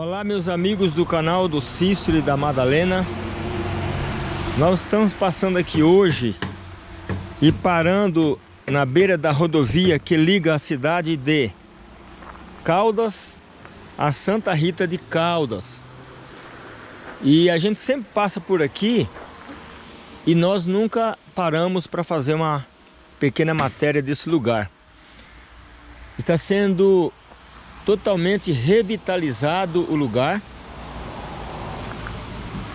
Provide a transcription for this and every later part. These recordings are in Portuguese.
Olá meus amigos do canal do Cícero e da Madalena. Nós estamos passando aqui hoje E parando na beira da rodovia que liga a cidade de Caldas a Santa Rita de Caldas. E a gente sempre passa por aqui E nós nunca paramos para fazer uma pequena matéria desse lugar. Está sendo totalmente revitalizado o lugar.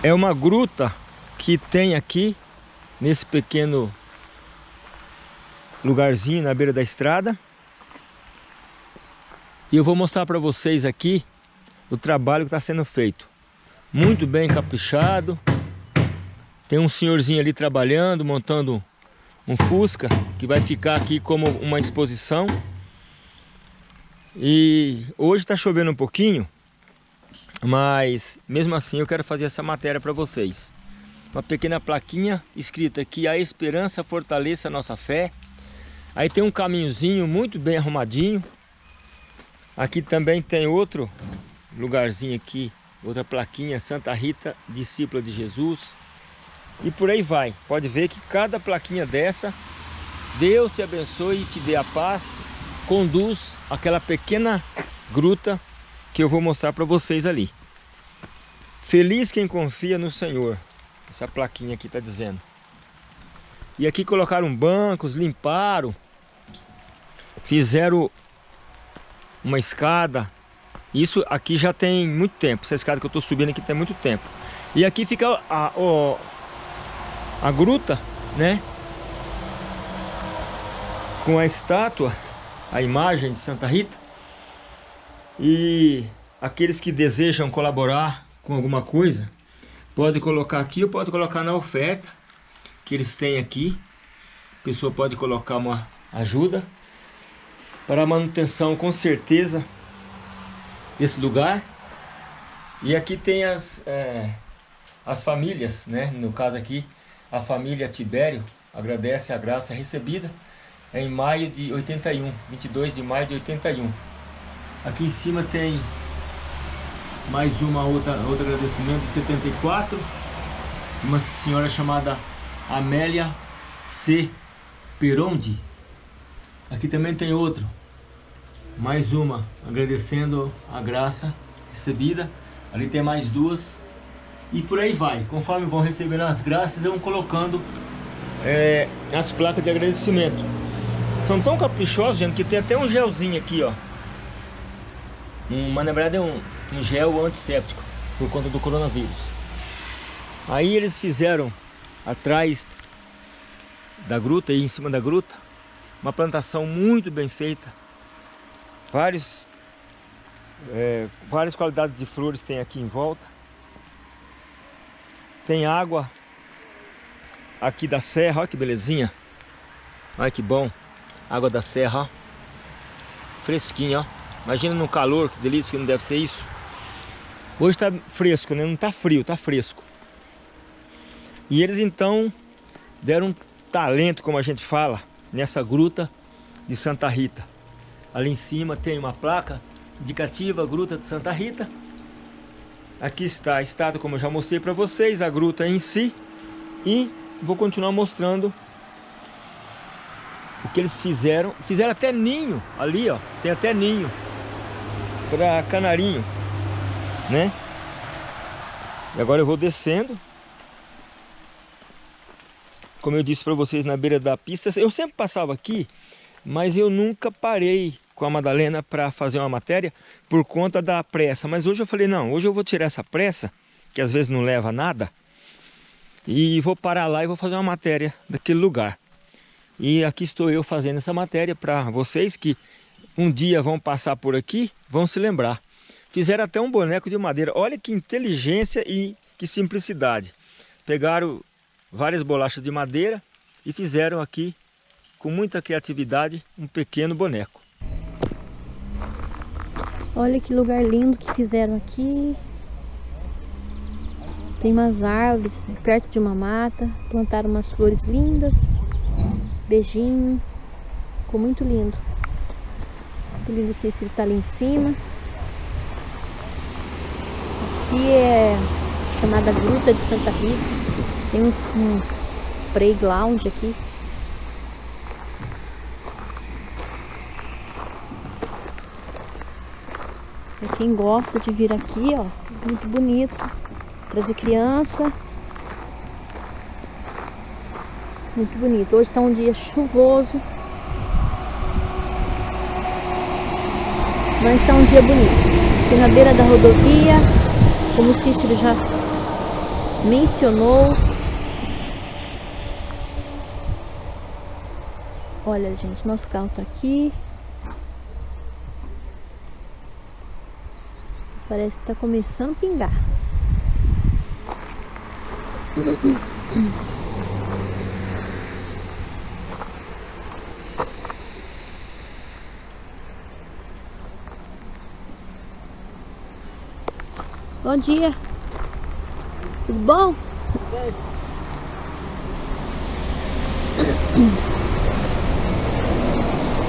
É uma gruta que tem aqui, nesse pequeno lugarzinho na beira da estrada. E eu vou mostrar para vocês aqui o trabalho que está sendo feito. Muito bem caprichado. Tem um senhorzinho ali trabalhando, montando um Fusca, que vai ficar aqui como uma exposição. E hoje está chovendo um pouquinho, mas mesmo assim eu quero fazer essa matéria para vocês. Uma pequena plaquinha escrita aqui, a esperança fortaleça a nossa fé. Aí tem um caminhozinho muito bem arrumadinho. Aqui também tem outro lugarzinho aqui, outra plaquinha, Santa Rita, discípula de Jesus. E por aí vai. Pode ver que cada plaquinha dessa, Deus te abençoe e te dê a paz conduz aquela pequena gruta que eu vou mostrar para vocês ali. Feliz quem confia no Senhor. Essa plaquinha aqui está dizendo. E aqui colocaram bancos, limparam. Fizeram uma escada. Isso aqui já tem muito tempo. Essa escada que eu estou subindo aqui tem muito tempo. E aqui fica a, a, a gruta, né? Com a estátua a imagem de Santa Rita. E aqueles que desejam colaborar com alguma coisa, pode colocar aqui ou pode colocar na oferta que eles têm aqui. A pessoa pode colocar uma ajuda para a manutenção com certeza desse lugar. E aqui tem as, é, as famílias, né? no caso aqui, a família Tibério agradece a graça recebida em maio de 81, 22 de maio de 81. Aqui em cima tem mais uma outra outro agradecimento de 74, uma senhora chamada Amélia C. Perondi. Aqui também tem outro, mais uma, agradecendo a graça recebida. Ali tem mais duas. E por aí vai. Conforme vão recebendo as graças, vão colocando é, as placas de agradecimento. São tão caprichosos, gente, que tem até um gelzinho aqui, ó. Um, mas na verdade é um, um gel antisséptico, por conta do coronavírus. Aí eles fizeram atrás da gruta, aí em cima da gruta, uma plantação muito bem feita. Vários, é, várias qualidades de flores tem aqui em volta. Tem água aqui da serra, olha que belezinha. Olha que bom. Água da serra. Fresquinha. Imagina no calor, que delícia que não deve ser isso. Hoje tá fresco, né? Não tá frio, tá fresco. E eles então deram um talento, como a gente fala, nessa gruta de Santa Rita. Ali em cima tem uma placa indicativa, Gruta de Santa Rita. Aqui está a estátua, como eu já mostrei para vocês, a gruta em si. E vou continuar mostrando que eles fizeram. Fizeram até ninho ali, ó. Tem até ninho para canarinho, né? E agora eu vou descendo. Como eu disse para vocês na beira da pista, eu sempre passava aqui, mas eu nunca parei com a Madalena para fazer uma matéria por conta da pressa. Mas hoje eu falei, não, hoje eu vou tirar essa pressa, que às vezes não leva a nada, e vou parar lá e vou fazer uma matéria daquele lugar. E aqui estou eu fazendo essa matéria para vocês que um dia vão passar por aqui, vão se lembrar. Fizeram até um boneco de madeira. Olha que inteligência e que simplicidade. Pegaram várias bolachas de madeira e fizeram aqui, com muita criatividade, um pequeno boneco. Olha que lugar lindo que fizeram aqui. Tem umas árvores perto de uma mata. Plantaram umas flores lindas. Beijinho. Ficou muito lindo. O lindo Cícero tá ali em cima. aqui é chamada Gruta de Santa Rita. Tem uns, um playground aqui. Pra quem gosta de vir aqui, ó, muito bonito. Trazer criança. Muito bonito. Hoje tá um dia chuvoso. Mas está um dia bonito. Aqui na beira da rodovia, como o Cícero já mencionou. Olha, gente, nosso carro está aqui. Parece que está começando a pingar. Bom dia. Tudo bom?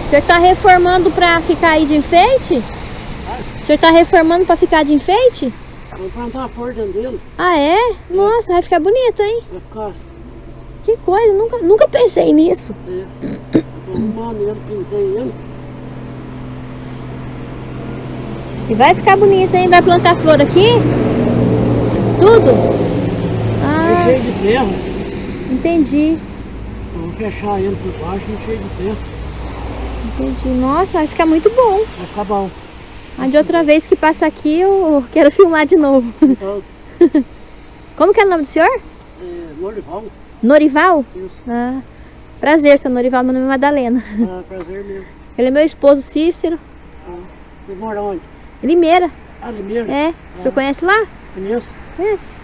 O senhor está reformando para ficar aí de enfeite? O senhor está reformando para ficar de enfeite? Vou plantar uma flor dentro dele. Ah, é? Nossa, vai ficar bonito, hein? Vai ficar. Que coisa, nunca, nunca pensei nisso. É. Eu tô arrumando ele, pintei ele. E vai ficar bonito, hein? Vai plantar flor aqui? Tudo? É Ah, cheio de terra. entendi. Eu vou fechar ele por baixo e cheio de terra. Entendi. Nossa, vai ficar muito bom. Vai ficar bom. A de outra vez que passa aqui, eu quero filmar de novo. Então, Como que é o nome do senhor? é, Norival, Norival? isso. Ah, prazer, seu Norival. Meu nome é Madalena. Ah, prazer mesmo. Ele é meu esposo, Cícero. Ah, Você mora onde? Limeira. Ah, Limeira? É. O senhor conhece lá? Conheço. Conhece.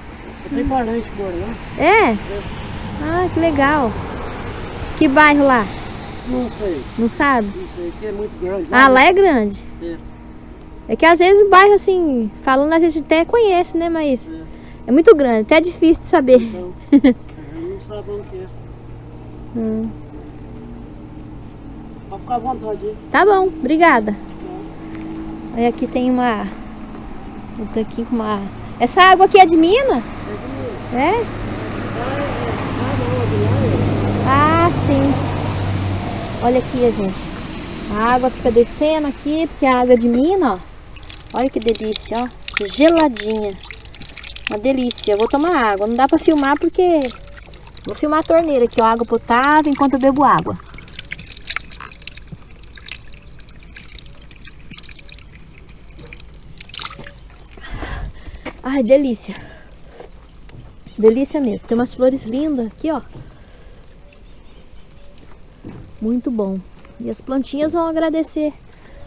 Eu tenho parente que mora lá. É? Ah, que legal. Que bairro lá? Não sei, Não sabe? não sei, que é muito grande. Ah, lá é grande. É. É que às vezes o bairro, assim, falando, às vezes até conhece, né? Mas É. é muito grande, até é difícil de saber. Então, a gente não sabe onde é. Hum. Pode ficar à vontade aí. Tá bom, obrigada. Aí aqui tem uma. Outra aqui com uma. Essa água aqui é de mina? É? Ah, sim. Olha aqui, gente. A água fica descendo aqui, porque a água é de mina, ó. Olha que delícia, ó. Geladinha. Uma delícia. Eu vou tomar água. Não dá pra filmar porque... Vou filmar a torneira aqui, ó. Água potável enquanto eu bebo água. Ai, delícia. Delícia mesmo. Tem umas flores lindas aqui, ó. Muito bom. E as plantinhas vão agradecer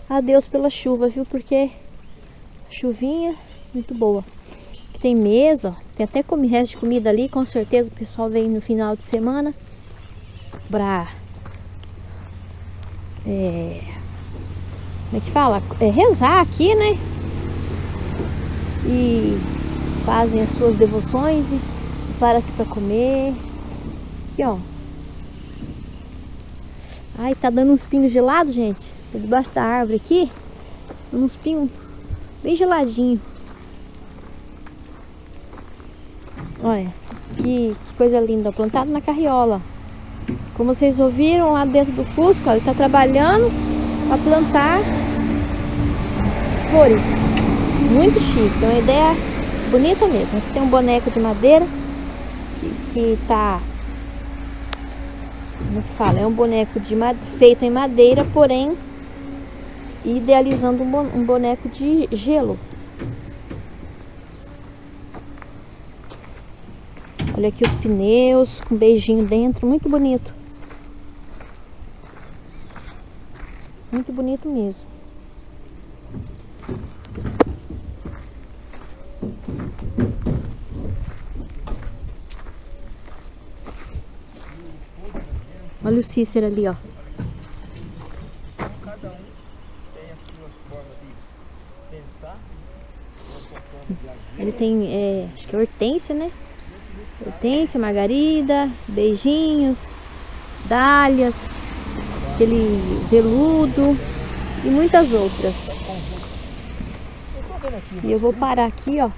a Deus pela chuva, viu? Porque chuvinha muito boa. Tem mesa, ó. Tem até comi resto de comida ali. Com certeza o pessoal vem no final de semana pra... É... Como é que fala? É rezar aqui, né? E fazem as suas devoções e para aqui para comer. Aqui, ó. Ai, tá dando uns pingos gelados, gente. Tô debaixo da árvore aqui. Uns pingos bem geladinho. Olha, que, que coisa linda. Plantado na carriola. Como vocês ouviram lá dentro do Fusco, ó, ele tá trabalhando para plantar flores. Muito chique, é uma ideia bonita mesmo. Aqui tem um boneco de madeira que, que tá. Como é que fala? É um boneco de feito em madeira, porém idealizando um boneco de gelo. Olha aqui os pneus com beijinho dentro, muito bonito. Muito bonito mesmo. Olha o Cícero ali, ó. Cada um tem as suas formas de pensar. Ele tem, é, acho que é hortência, né? Hortência, margarida, beijinhos, dálias, aquele veludo e muitas outras. Eu tô vendo aqui. E eu vou parar aqui, ó.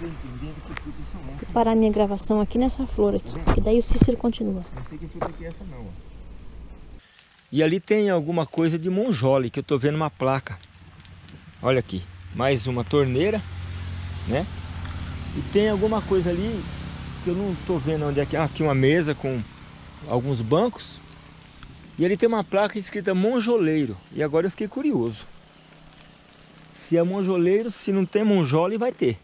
Vou parar minha gravação aqui nessa flor aqui. Que daí o Cícero continua. Não sei que fruta que é essa não, ó. E ali tem alguma coisa de monjole, que eu tô vendo uma placa. Olha aqui, mais uma torneira, né? E tem alguma coisa ali que eu não tô vendo onde é que é. Ah, aqui uma mesa com alguns bancos. E ali tem uma placa escrita monjoleiro. E agora eu fiquei curioso. Se é monjoleiro, se não tem monjole, vai ter.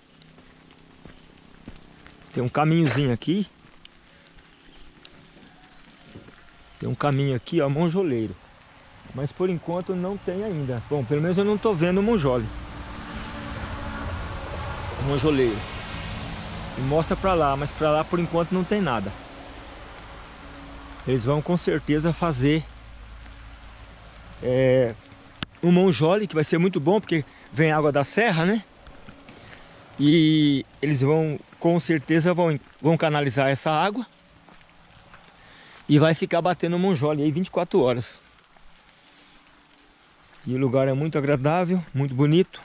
Tem um caminhozinho aqui. Tem um caminho aqui, ó, monjoleiro. Mas por enquanto não tem ainda. Bom, pelo menos eu não tô vendo monjole. Monjoleiro. E mostra pra lá, mas pra lá por enquanto não tem nada. Eles vão com certeza fazer é, um monjole, que vai ser muito bom, porque vem água da serra, né? E eles vão, com certeza, vão, vão canalizar essa água. E vai ficar batendo monjole aí 24 horas. E o lugar é muito agradável, muito bonito.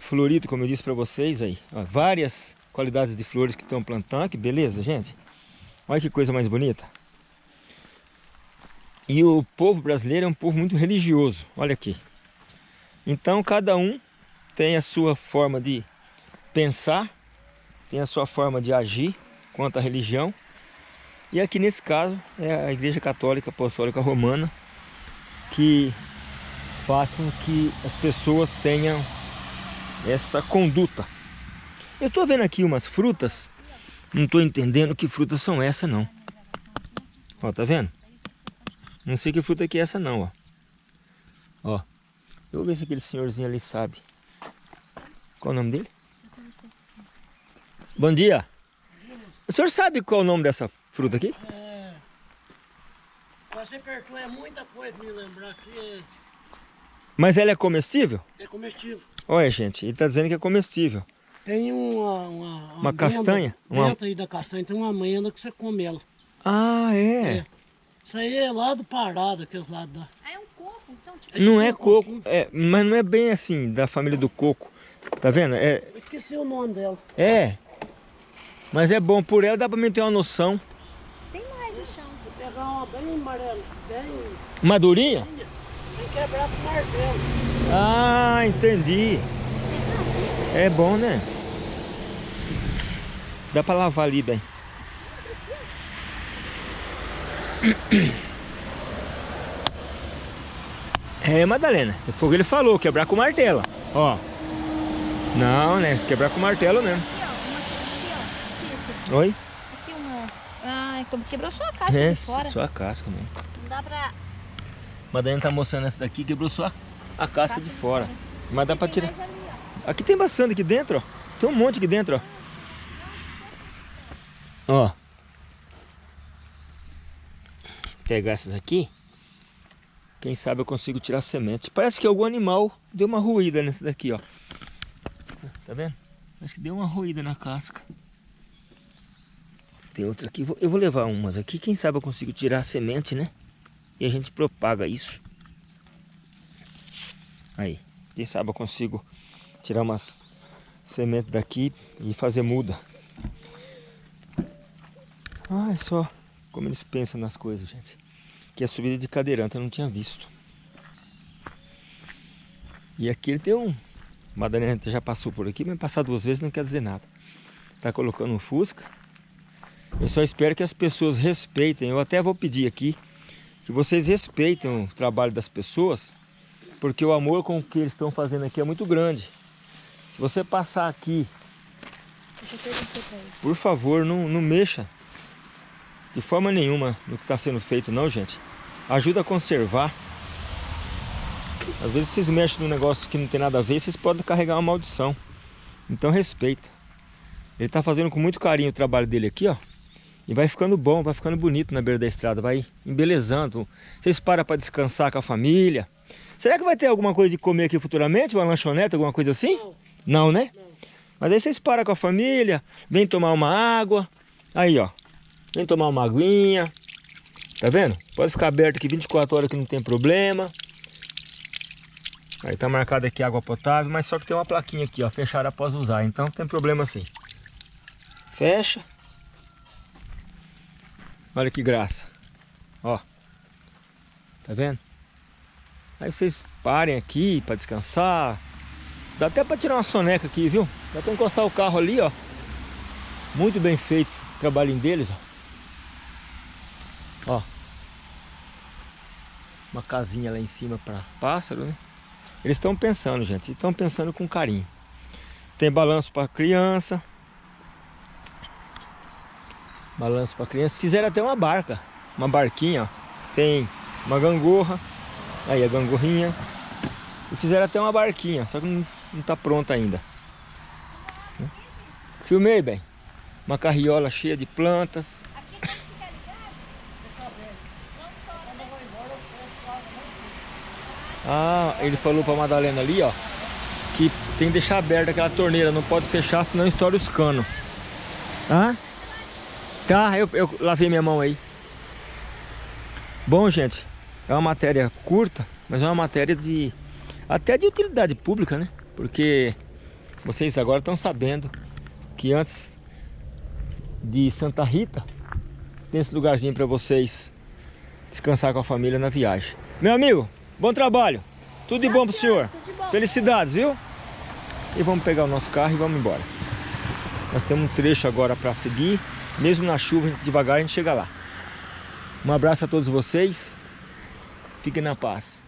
Florido, como eu disse para vocês aí. Ó, várias qualidades de flores que estão plantando. Que beleza, gente. Olha que coisa mais bonita. E o povo brasileiro é um povo muito religioso. Olha aqui. Então cada um tem a sua forma de pensar, tem a sua forma de agir quanto à religião. E aqui nesse caso é a Igreja Católica Apostólica Romana que faz com que as pessoas tenham essa conduta. Eu estou vendo aqui umas frutas, não estou entendendo que frutas são essas não. Ó, tá vendo? Não sei que fruta que é essa não, ó. Eu vou ver se aquele senhorzinho ali sabe. Qual o nome dele? Bom dia. O senhor sabe qual é o nome dessa fruta aqui? É. Você apertou é muita coisa pra me lembrar que é, Mas ela é comestível? é comestível. Olha, gente, ele tá dizendo que é comestível. Tem uma. Uma, Uma castanha? Uma- Dentro aí da castanha tem uma amenda que você come ela. Ah, é? É. Isso aí é lá do Pará, daqueles lados da. É um. Não é coco, coco, é, mas não é bem assim, da família do coco. Tá vendo? É, Eu esqueci o nome dela. é. Mas é bom, por ela dá pra mim ter uma noção. Tem mais no chão. Se pegar uma bem amarela, bem. Madurinha? Tem que quebrar com martelo. Ah, entendi. É bom, né? Dá pra lavar ali bem. É, Madalena. Foi o que ele falou, quebrar com martelo. Ó. Não, né? Quebrar com martelo mesmo. Oi? Aqui uma... Ah, então quebrou só a casca É, de fora. só a casca mesmo. Não dá pra... Madalena tá mostrando essa daqui, quebrou só a, a casca de fora. Mas dá pra tirar. ali. Aqui tem bastante aqui dentro, ó. Tem um monte aqui dentro, ó. Ó. Pegar essas aqui. Quem sabe eu consigo tirar semente. Parece que algum animal deu uma ruída nessa daqui, ó. Tá vendo? Parece que deu uma ruída na casca. Tem outra aqui. Eu vou levar umas aqui. Quem sabe eu consigo tirar a semente, né? E a gente propaga isso. Aí. Quem sabe eu consigo tirar umas sementes daqui e fazer muda. Ah, é só como eles pensam nas coisas, gente. Que a subida de cadeirante eu não tinha visto. E aqui ele tem um... Madalena já passou por aqui, mas passar duas vezes não quer dizer nada. Tá colocando um fusca. Eu só espero que as pessoas respeitem. Eu até vou pedir aqui que vocês respeitem o trabalho das pessoas, porque o amor com o que eles estão fazendo aqui é muito grande. Se você passar aqui, por favor, não, não mexa de forma nenhuma no que está sendo feito, não, gente. Ajuda a conservar. Às vezes vocês mexem num negócio que não tem nada a ver, vocês podem carregar uma maldição. Então respeita. Ele está fazendo com muito carinho o trabalho dele aqui, ó. E vai ficando bom, vai ficando bonito na beira da estrada, vai embelezando. Vocês param para descansar com a família. Será que vai ter alguma coisa de comer aqui futuramente? Uma lanchonete, alguma coisa assim? Não, né? Mas aí vocês param com a família, vem tomar uma água. Aí, ó. Vem tomar uma aguinha. Tá vendo? Pode ficar aberto aqui 24 horas que não tem problema. Aí tá marcado aqui água potável, mas só que tem uma plaquinha aqui, ó, fechar após usar, então não tem problema assim. Fecha. Olha que graça. Ó. Tá vendo? Aí vocês parem aqui para descansar. Dá até para tirar uma soneca aqui, viu? Dá para encostar o carro ali, ó. Muito bem feito o trabalhinho deles, ó. Ó. Uma casinha lá em cima para pássaro, né? Eles estão pensando, gente. Estão pensando com carinho. Tem balanço para criança. Balanço para criança. Fizeram até uma barca. Uma barquinha, ó. Tem uma gangorra. Aí a gangorrinha. E fizeram até uma barquinha. Só que não, não tá pronta ainda. Filmei bem. Uma carriola cheia de plantas. Ah, ele falou pra Madalena ali, ó, que tem que deixar aberta aquela torneira, não pode fechar, senão estoura os canos. Ah? Tá, eu, eu lavei minha mão aí. Bom, gente, é uma matéria curta, mas é uma matéria de até de utilidade pública, né? Porque vocês agora estão sabendo que antes de Santa Rita tem esse lugarzinho para vocês descansar com a família na viagem. Meu amigo, Bom trabalho. Tudo de bom pro senhor. Felicidades, viu? E vamos pegar o nosso carro e vamos embora. Nós temos um trecho agora para seguir. Mesmo na chuva, devagar a gente chega lá. Um abraço a todos vocês. Fiquem na paz.